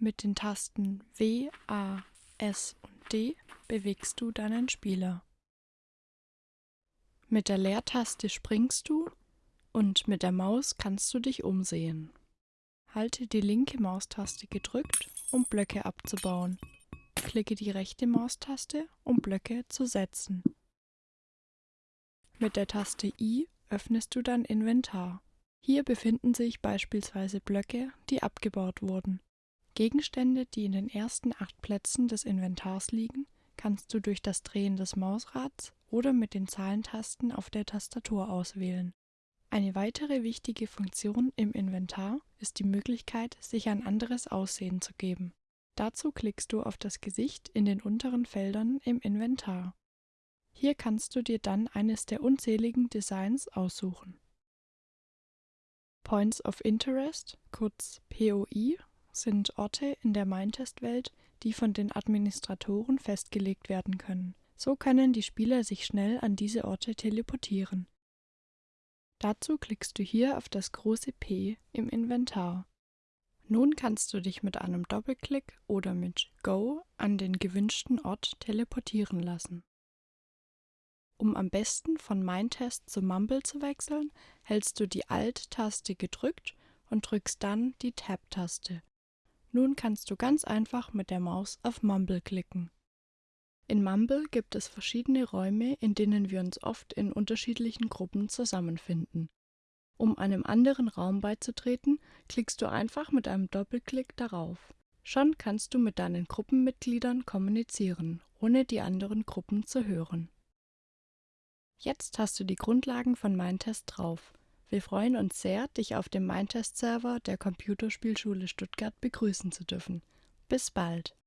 Mit den Tasten W, A, S und D bewegst du deinen Spieler. Mit der Leertaste springst du und mit der Maus kannst du dich umsehen. Halte die linke Maustaste gedrückt, um Blöcke abzubauen. Klicke die rechte Maustaste, um Blöcke zu setzen. Mit der Taste I öffnest du dein Inventar. Hier befinden sich beispielsweise Blöcke, die abgebaut wurden. Gegenstände, die in den ersten acht Plätzen des Inventars liegen, kannst du durch das Drehen des Mausrads oder mit den Zahlentasten auf der Tastatur auswählen. Eine weitere wichtige Funktion im Inventar ist die Möglichkeit, sich ein anderes Aussehen zu geben. Dazu klickst du auf das Gesicht in den unteren Feldern im Inventar. Hier kannst du dir dann eines der unzähligen Designs aussuchen. Points of Interest, kurz POI, sind Orte in der Mindtest-Welt, die von den Administratoren festgelegt werden können. So können die Spieler sich schnell an diese Orte teleportieren. Dazu klickst du hier auf das große P im Inventar. Nun kannst du dich mit einem Doppelklick oder mit Go an den gewünschten Ort teleportieren lassen. Um am besten von Mindtest zu Mumble zu wechseln, hältst du die Alt-Taste gedrückt und drückst dann die Tab-Taste. Nun kannst du ganz einfach mit der Maus auf Mumble klicken. In Mumble gibt es verschiedene Räume, in denen wir uns oft in unterschiedlichen Gruppen zusammenfinden. Um einem anderen Raum beizutreten, klickst du einfach mit einem Doppelklick darauf. Schon kannst du mit deinen Gruppenmitgliedern kommunizieren, ohne die anderen Gruppen zu hören. Jetzt hast du die Grundlagen von Mindtest drauf. Wir freuen uns sehr, dich auf dem Mindtest-Server der Computerspielschule Stuttgart begrüßen zu dürfen. Bis bald!